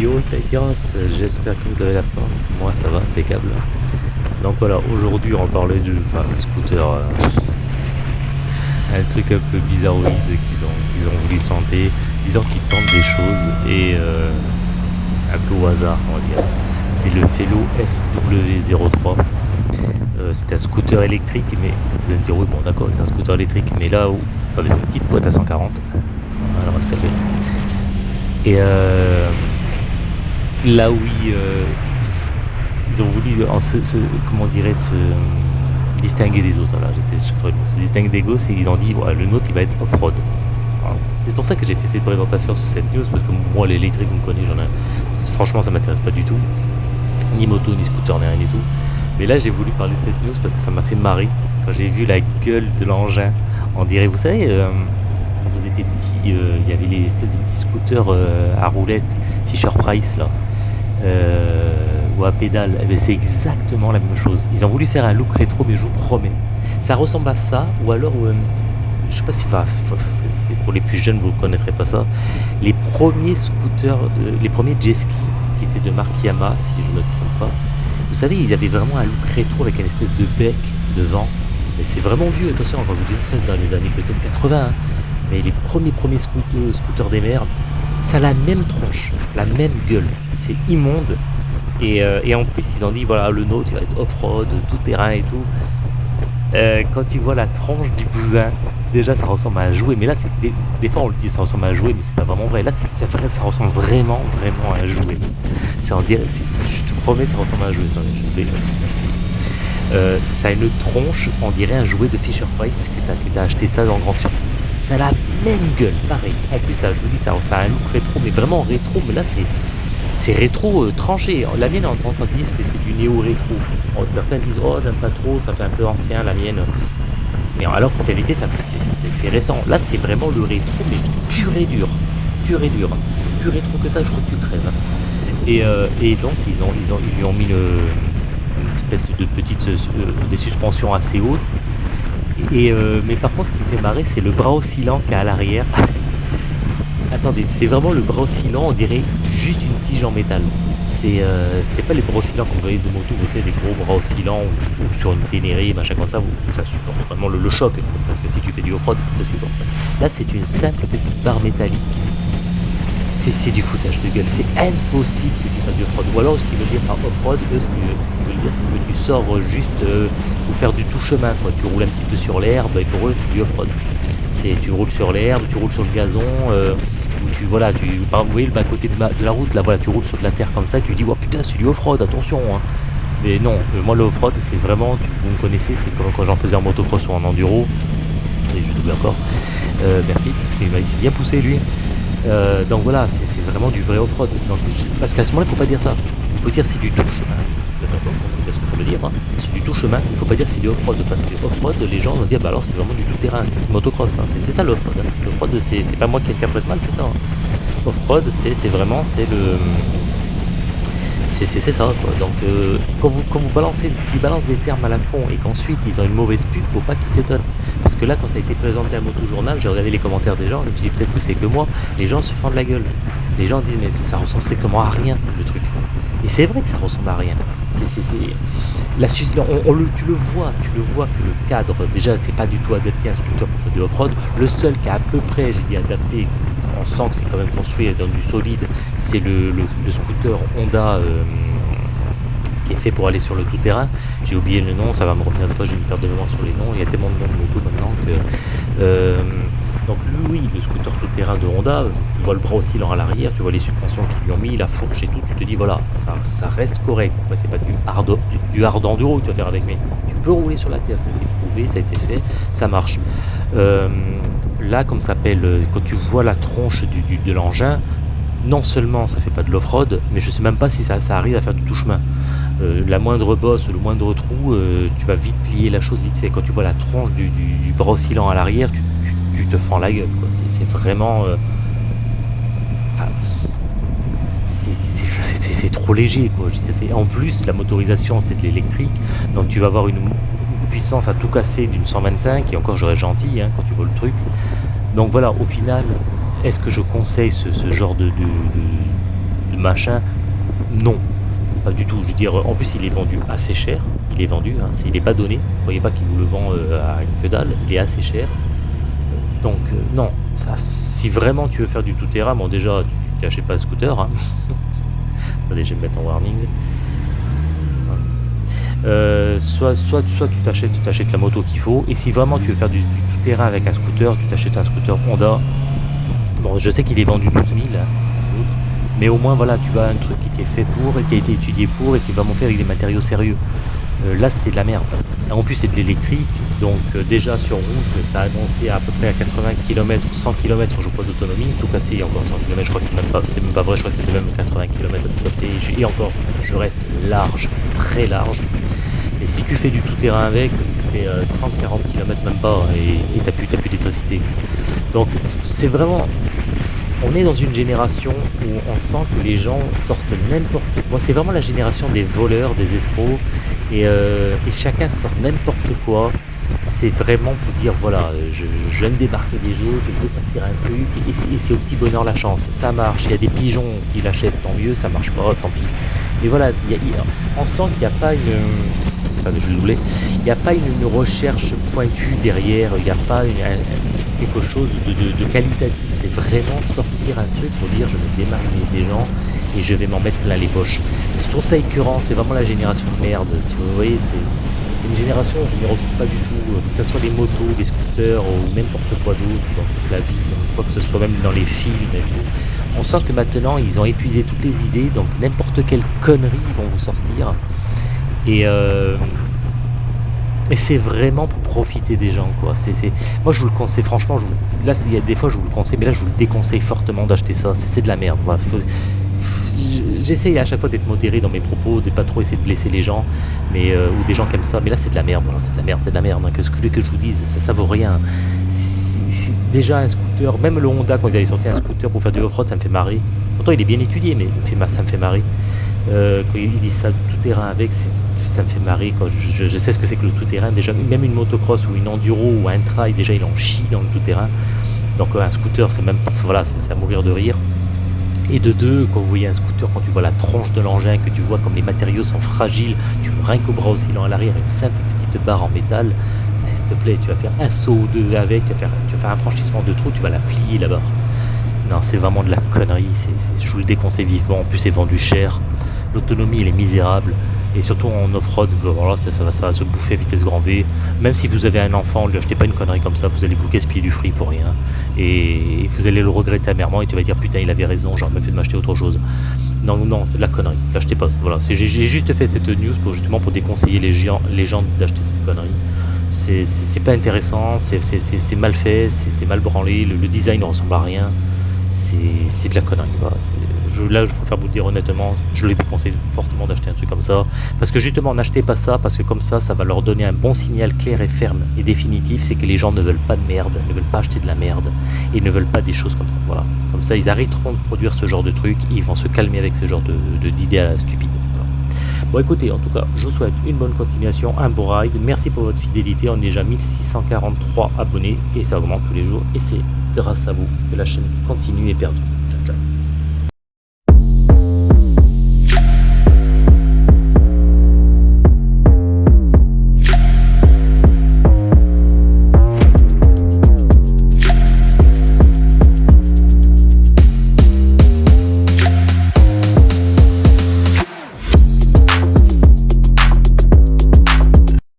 Yo Saitiros, j'espère que vous avez la forme. Moi ça va, impeccable. Donc voilà, aujourd'hui on parler du enfin, scooter. Euh, un truc un peu bizarroïde qu'ils ont, qu'ils ont voulu tenter, disant qu'ils tentent des choses et euh, un peu au hasard on va dire. C'est le Fellow FW03. Euh, c'est un scooter électrique, mais vous allez me dire oui bon d'accord c'est un scooter électrique, mais là où avec une petite boîte à 140. Alors va se calmer. Et euh, là où euh, ils, ont voulu, comment se distinguer des autres. Là, j'essaie de se distinguer des gosses et ils ont dit le nôtre il va être off-road. C'est pour ça que j'ai fait cette présentation sur cette news parce que moi l'électrique vous me connaissez, j'en ai. Franchement ça m'intéresse pas du tout. Ni moto, ni scooter, ni rien du tout. Mais là j'ai voulu parler de cette news parce que ça m'a fait marrer quand j'ai vu la gueule de l'engin. On dirait, vous savez, euh, quand vous étiez petit, euh, il y avait les espèces de petits scooters euh, à roulettes Fisher Price là. Ou à pédale, eh ben, c'est exactement la même chose. Ils ont voulu faire un look rétro, mais je vous promets. Ça ressemble à ça, ou alors, je sais pas si c'est pour les plus jeunes, vous ne connaîtrez pas ça. Les premiers scooters, les premiers jet ski qui étaient de marque si je ne me trompe pas. Vous savez, ils avaient vraiment un look rétro avec une espèce de bec devant. Mais c'est vraiment vieux, attention, quand je vous dis ça, dans les années peut-être 80. Hein. Mais les premiers premiers scooters, scooters des mers, ça a la même tronche, la même gueule. C'est immonde. Et, euh, et, en plus, ils ont dit, voilà, le nôtre, il va être off-road, tout terrain et tout. Euh, quand tu vois la tranche du bousin, déjà ça ressemble à un jouet, mais là c'est des, fois on le dit ça ressemble à un jouet, mais c'est pas vraiment vrai. Là ça ressemble vraiment vraiment à un jouet. En je te promets, ça ressemble à un jouet. Euh, ça a une tronche, on dirait un jouet de Fisher Price que tu as, acheté ça dans grande surface. Ça a la même gueule, pareil. En plus, ça, je vous dis, ça, ça a un look rétro, mais vraiment rétro, mais là c'est rétro euh, tranché. La mienne, on tendance à dire que c'est du néo-rétro. Certains disent, oh, j'aime pas trop, ça fait un peu ancien, la mienne. Mais alors qu'en vérité, c'est récent. Là, c'est vraiment le rétro, mais pur et dur. Pur et dur. Plus rétro que ça, je crois que tu crèves. Et, euh, et donc, ils, ont, ils, ont, ils lui ont mis une, espèce de petite... Euh, des suspensions assez hautes. Et, mais par contre, ce qui fait marrer, c'est le bras oscillant qu'il a à l'arrière. Attendez, c'est vraiment le bras oscillant, on dirait juste une tige en métal. C'est euh, pas les bras oscillants qu'on voyait de moto, vous savez, des gros bras oscillants ou, sur une ténérée, machin comme ça, où, ça supporte vraiment le, choc. Parce que si tu fais du off-road, ça supporte. Là, c'est une simple petite barre métallique. C'est du foutage de gueule, c'est impossible que tu fasses du off-road. Ou alors, ce qu'ils veut dire par off-road, ce qu'ils veulent dire, c'est que tu sors juste euh, faire du tout chemin, quoi. Tu roules un petit peu sur l'herbe, et pour eux, c'est du off-road. Tu roules sur l'herbe, tu roules sur le gazon, euh, tu voilà, tu par vous voyez le bas côté de, la route, là voilà, tu roules sur de la terre comme ça, tu dis oh putain c'est du off-road, attention hein. Mais non, euh, moi le off-road c'est vraiment, vous me connaissez, c'est quand, quand j'en faisais en motocross ou en enduro, et je double encore, euh, merci, il s'est bien poussé lui. Donc voilà, c'est vraiment du vrai off-road. Parce qu'à ce moment-là, il faut pas dire ça. Il faut dire c'est du touche. Dire. Hein. C'est du tout chemin. Il faut pas dire c'est du off-road. Parce que off-road, les gens vont dire bah alors c'est vraiment du tout-terrain, c'est motocross. Hein. C'est ça l'off-road. Hein. L'off-road, c'est pas moi qui interprète mal, c'est ça. Off-road, c'est vraiment c'est le c'est ça quoi. Donc euh, quand vous quand vous balancez, s'ils balancent des termes à la con et qu'ensuite ils ont une mauvaise pub, faut pas qu'ils s'étonnent. Parce que là quand ça a été présenté à Moto Journal, j'ai regardé les commentaires des gens, je me suis peut-être que c'est que moi, les gens se fendent la gueule. Les gens disent mais ça ressemble strictement à rien le truc. Et c'est vrai que ça ressemble à rien. La on, le, tu le vois, tu le vois que le cadre déjà c'est pas du tout adapté à un scooter pour faire du off-road. Le seul qui a à peu près, j'ai dit adapté, on sent que c'est quand même construit dans du solide, c'est le, scooter Honda euh, qui est fait pour aller sur le tout-terrain. J'ai oublié le nom, ça va me revenir des fois, j'ai mis faire de mémoire sur les noms. Il y a tellement de noms de moto maintenant que... Euh, donc oui, le scooter tout-terrain de Honda, tu vois le bras oscillant à l'arrière, tu vois les suspensions qu'ils lui ont mis, la fourche et tout, tu te dis voilà, ça, reste correct. Après c'est pas du hard, du, enduro que tu vas faire avec, mais tu peux rouler sur la terre, ça a été prouvé, ça a été fait, ça marche. Euh, là, comme ça s'appelle, quand tu vois la tronche du, de l'engin, non seulement ça fait pas de l'off-road, mais je sais même pas si ça, arrive à faire du tout chemin. Euh, la moindre bosse, le moindre trou, euh, tu vas vite plier la chose vite fait. Quand tu vois la tronche du, bras oscillant à l'arrière, tu, te fends la gueule. C'est vraiment... Euh, c'est trop léger. Quoi. En plus, la motorisation, c'est de l'électrique. Donc tu vas avoir une puissance à tout casser d'une 125. Et encore, j'aurais gentil hein, quand tu vois le truc. Donc voilà, au final, est-ce que je conseille ce, genre de, de machin? Non, pas du tout. Je veux dire, en plus, il est vendu assez cher. Il est vendu, hein, il n'est pas donné. Vous voyez pas qu'il vous le vend euh, à que dalle. Il est assez cher. Donc, euh, non. Ça, si vraiment tu veux faire du tout-terrain, bon, déjà, tu n'achètes pas scooter. Hein. Attendez, je vais me mettre en warning. Euh, soit, soit, soit tu t'achètes t'achètes la moto qu'il faut et si vraiment tu veux faire du, tout-terrain avec un scooter tu t'achètes un scooter Honda bon je sais qu'il est vendu 12 000 mais au moins voilà tu as un truc qui est fait pour et qui a été étudié pour et qui va m'en faire avec des matériaux sérieux. Euh, là c'est de la merde. En plus c'est de l'électrique donc euh, déjà sur route ça a annoncé à, peu près à 80 km 100 km je crois d'autonomie tout cassé encore 100 km je crois que c'est même pas c'est vrai je crois que c'est même 80 km tout cassé et encore je reste large très large. Et si tu fais du tout-terrain avec tu fais 30-40 euh, km même pas et t'as plus, plus d'électricité. Donc c'est vraiment on est dans une génération où on sent que les gens sortent n'importe quoi. C'est vraiment la génération des voleurs, des escrocs, et, euh, chacun sort n'importe quoi. C'est vraiment pour dire voilà, je, je, me débarquer des jeux, je vais sortir un truc, et c'est au petit bonheur la chance. Ça marche, il y a des pigeons qui l'achètent, tant mieux, ça marche pas, tant pis. Mais voilà, on sent qu'il n'y a pas une je il n'y a pas une, recherche pointue derrière, il n'y a pas quelque chose de, qualitatif, c'est vraiment sortir un truc pour dire je me démarre des gens et je vais m'en mettre plein les poches. Je trouve ça écœurant, c'est vraiment la génération de merde, vous voyez, c'est une génération, je ne retrouve pas du tout, euh, que ce soit des motos, des scooters ou n'importe quoi d'autre dans toute la vie, quoi que ce soit même dans les films et tout. On sent que maintenant ils ont épuisé toutes les idées, donc n'importe quelle connerie ils vont vous sortir. Et, euh, et c'est vraiment pour profiter des gens, quoi. Moi, je vous le conseille, franchement, je là, il y a des fois, je vous le conseille, mais là, je vous le déconseille fortement d'acheter ça. C'est, de la merde, voilà. J'essaye à chaque fois d'être modéré dans mes propos, de pas trop essayer de blesser les gens, mais euh, ou des gens comme ça. Mais là, c'est de la merde, voilà, c'est de la merde, c'est de la merde. Hein. Que ce que, que je vous dise, ça, ça vaut rien. déjà un scooter, même le Honda, quand ils avaient sorti un scooter pour faire du off-road, ça me fait marrer. Pourtant, il est bien étudié, mais ça me fait marrer. Euh, quand ils disent ça, tout terrain avec, ça me fait marrer. Je, sais ce que c'est que le tout terrain. Déjà, même une motocross ou une enduro ou un trail, déjà il en chie dans le tout terrain. Donc un scooter, c'est même pas, voilà, c'est à mourir de rire. Et de deux, quand vous voyez un scooter, quand tu vois la tronche de l'engin, que tu vois comme les matériaux sont fragiles, tu vois rien qu'au bras oscillant à l'arrière, une simple petite barre en métal, ben, s'il te plaît, tu vas faire un saut ou deux avec, tu vas faire, un franchissement de trou, tu vas la plier là-bas. Non, c'est vraiment de la connerie, je vous le déconseille vivement, en plus c'est vendu cher. L'autonomie elle est misérable. Et surtout en off-road voilà, ça, va, se bouffer à vitesse grand V. Même si vous avez un enfant ne lui achetez pas une connerie comme ça vous allez vous gaspiller du fric pour rien. Et vous allez le regretter amèrement et tu vas dire putain il avait raison j'aurais fait de m'acheter autre chose. Non non c'est de la connerie. L'achetez pas voilà. J'ai juste fait cette news pour justement pour déconseiller les gens, d'acheter cette connerie. C'est pas intéressant c'est mal fait c'est mal branlé le design ne ressemble à rien c'est de la connerie. Là, je préfère vous le dire honnêtement, je les déconseille fortement d'acheter un truc comme ça. Parce que justement, n'achetez pas ça, parce que comme ça, ça va leur donner un bon signal clair et ferme et définitif, c'est que les gens ne veulent pas de merde, ne veulent pas acheter de la merde, et ne veulent pas des choses comme ça. Voilà. Comme ça, ils arrêteront de produire ce genre de trucs, ils vont se calmer avec ce genre d'idées de, stupides. Bon écoutez, en tout cas, je vous souhaite une bonne continuation, un beau ride. Merci pour votre fidélité. On est déjà 1643 abonnés et ça augmente tous les jours. Et c'est grâce à vous que la chaîne continue et perdure.